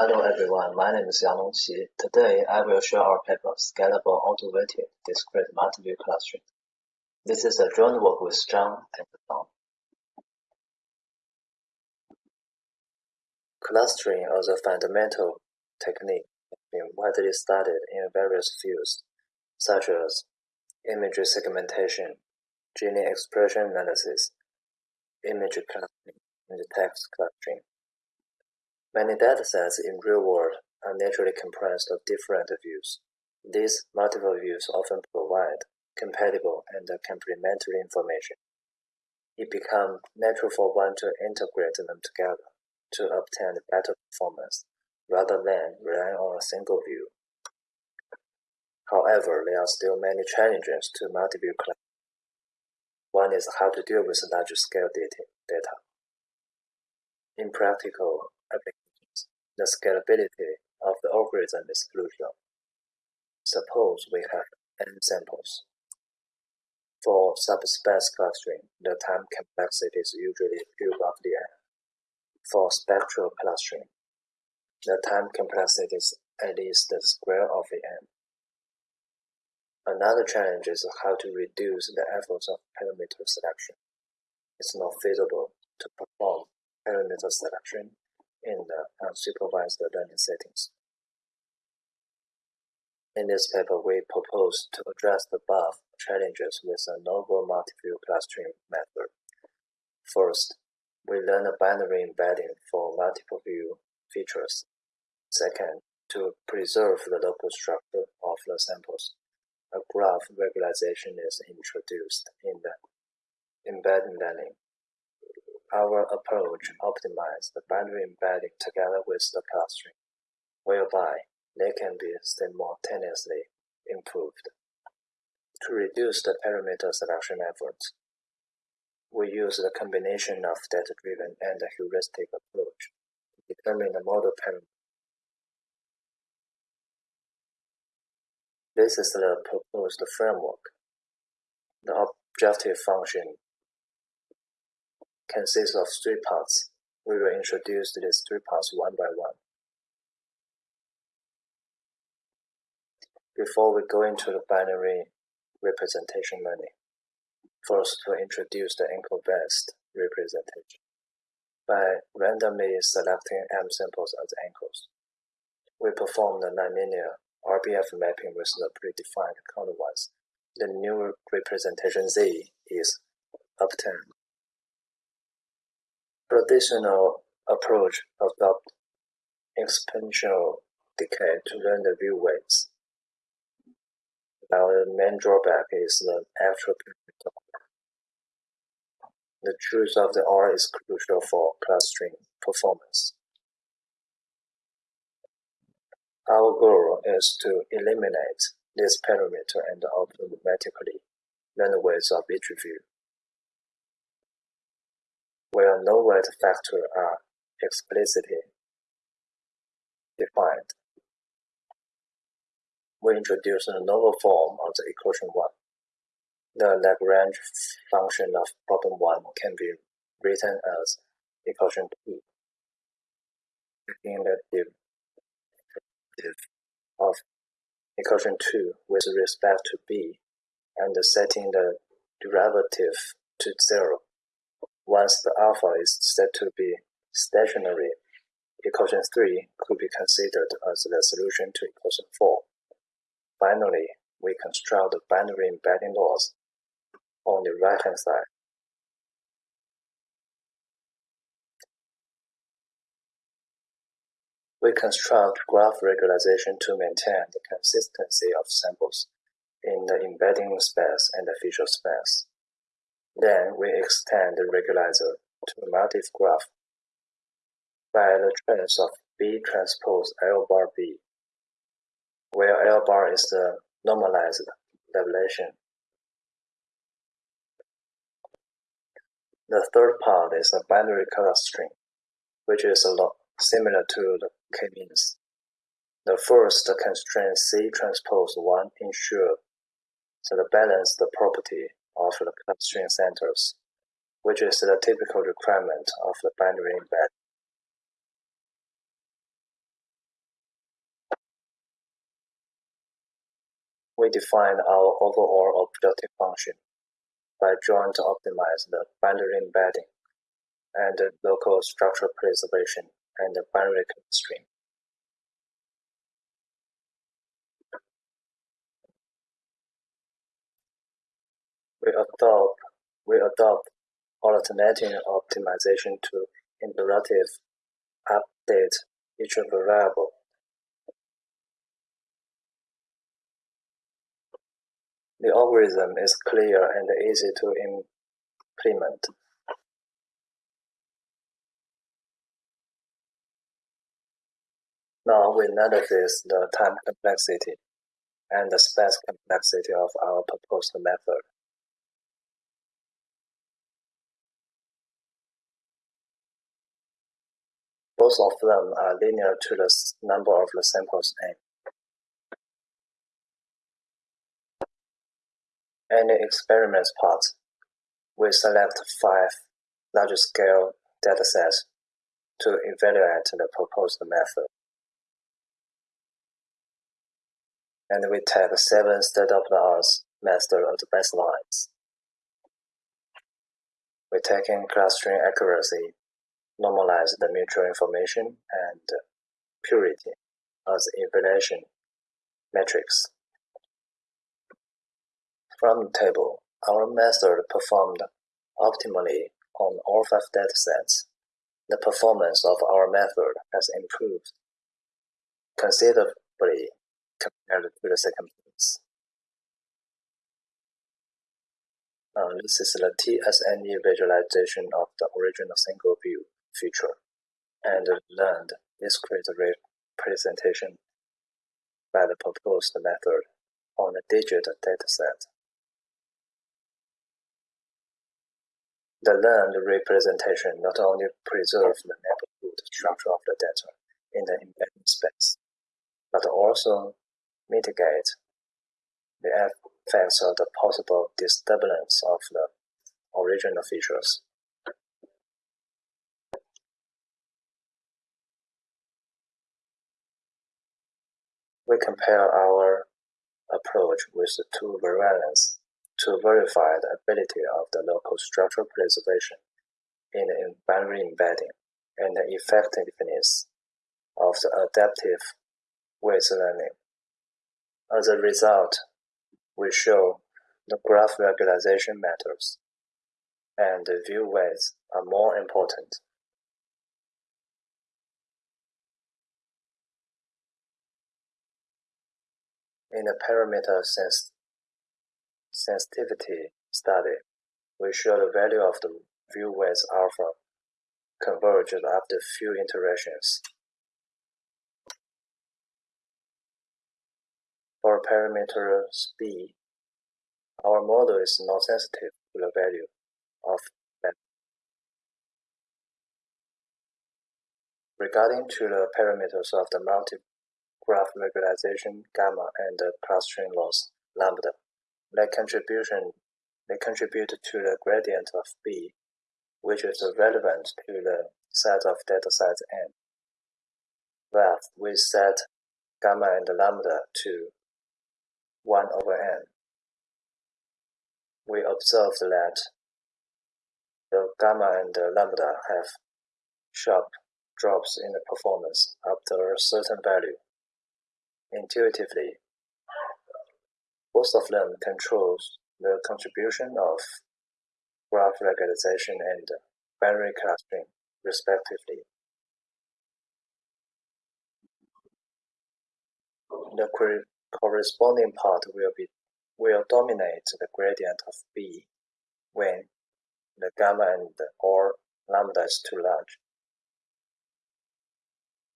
Hello everyone, my name is Yang Longqi. Today I will share our paper Scalable Auto-Weighted Discrete Multiview Clustering. This is a joint work with Zhang and Tom. Clustering as a fundamental technique has been widely studied in various fields, such as image segmentation, gene expression analysis, image clustering, and text clustering. Many datasets in real world are naturally comprised of different views. These multiple views often provide compatible and complementary information. It becomes natural for one to integrate them together to obtain better performance rather than relying on a single view. However, there are still many challenges to multi-view clustering. One is how to deal with large-scale data. In practical applications, the scalability of the algorithm is crucial. Suppose we have n samples. For subspace clustering, the time complexity is usually cube of the n. For spectral clustering, the time complexity is at least the square of the n. Another challenge is how to reduce the efforts of parameter selection. It's not feasible to perform parameter selection in the unsupervised uh, learning settings. In this paper, we propose to address the above challenges with a novel multi-view clustering method. First, we learn a binary embedding for multiple view features. Second, to preserve the local structure of the samples, a graph regularization is introduced in the embedding learning. Our approach optimizes the binary embedding together with the clustering, whereby they can be simultaneously improved. To reduce the parameter selection efforts, we use the combination of data-driven and heuristic approach to determine the model parameter. This is the proposed framework. The objective function consists of three parts. We will introduce these three parts one by one. Before we go into the binary representation learning, first to introduce the anchor-based representation. By randomly selecting M samples as anchors, we perform the nonlinear RBF mapping with the predefined counterwise. The new representation Z is obtained traditional approach adopt exponential decay to learn the view weights. Now the main drawback is the actual perimeter. The truth of the R is crucial for clustering performance. Our goal is to eliminate this parameter and automatically learn the weights of each view where no weight factor are explicitly defined. We introduce a novel form of the equation 1. The Lagrange function of problem 1 can be written as equation 2. Taking the derivative of equation 2 with respect to b and setting the derivative to 0 once the alpha is said to be stationary, equation 3 could be considered as the solution to equation 4. Finally, we construct the binary embedding laws on the right-hand side. We construct graph regularization to maintain the consistency of samples in the embedding space and the feature space. Then we extend the regularizer to a multi graph by the trace of B transpose L bar B, where L bar is the normalized deviation. The third part is a binary clustering, which is a lot similar to the k-means. The first constraint C transpose 1 ensure that the balance the property of the constraint centers, which is the typical requirement of the binary embed. We define our overall objective function by drawing to optimize the binary embedding and local structure preservation and binary constraint. Adopt we adopt alternating optimization to imperative update each variable. The algorithm is clear and easy to implement. Now we analyze the time complexity and the space complexity of our proposed method. Both of them are linear to the number of the samples n. Any experiments part, we select five large-scale datasets to evaluate the proposed method. And we take seven state-of-the-art method as baselines. We take in clustering accuracy normalize the mutual information and purity as evaluation metrics. From the table, our method performed optimally on all five datasets. The performance of our method has improved considerably compared to the second place. Uh, this is the TSNE visualization of the original single view feature and learned discrete representation by the proposed method on a digit dataset. The learned representation not only preserves the neighborhood structure of the data in the embedding space, but also mitigate the effects of the possible disturbance of the original features. We compare our approach with the two variants to verify the ability of the local structural preservation in the binary embedding and the effectiveness of the adaptive weight learning. As a result, we show the graph regularization matters and the view weights are more important In the parameter sens sensitivity study, we show the value of the view weights alpha converged after few iterations. For parameter b, our model is not sensitive to the value of that. Regarding to the parameters of the multi graph regularization gamma and clustering loss lambda. They contribution they contribute to the gradient of B, which is relevant to the set of datasets n. Thus, we set gamma and lambda to 1 over n. We observe that the gamma and the lambda have sharp drops in the performance after a certain value. Intuitively, both of them controls the contribution of graph regularization and binary clustering, respectively. The corresponding part will be will dominate the gradient of B when the gamma and or lambda is too large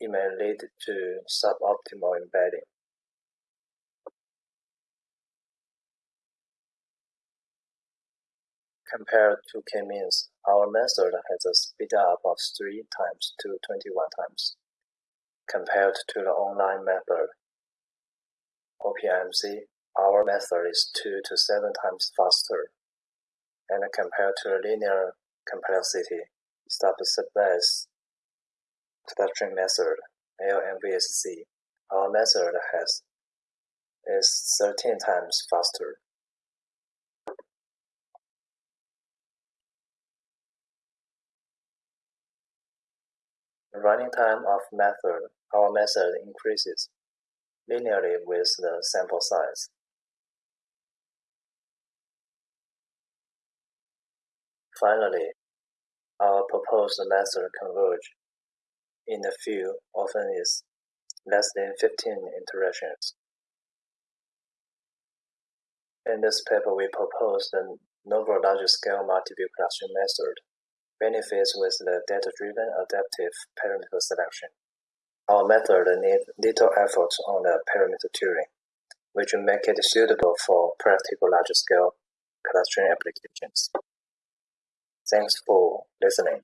it may lead to suboptimal embedding. Compared to k-means, our method has a speed up of 3 times to 21 times. Compared to the online method, OPMC, our method is 2 to 7 times faster. And compared to linear complexity, subspace clustering method, LMVSC, our method has is 13 times faster. Running time of method, our method increases linearly with the sample size. Finally, our proposed method converge in the field often is less than 15 iterations. In this paper, we propose the novel large-scale multi-view clustering method benefits with the data-driven adaptive parameter selection. Our method needs little effort on the parameter tuning, which make it suitable for practical large-scale clustering applications. Thanks for listening.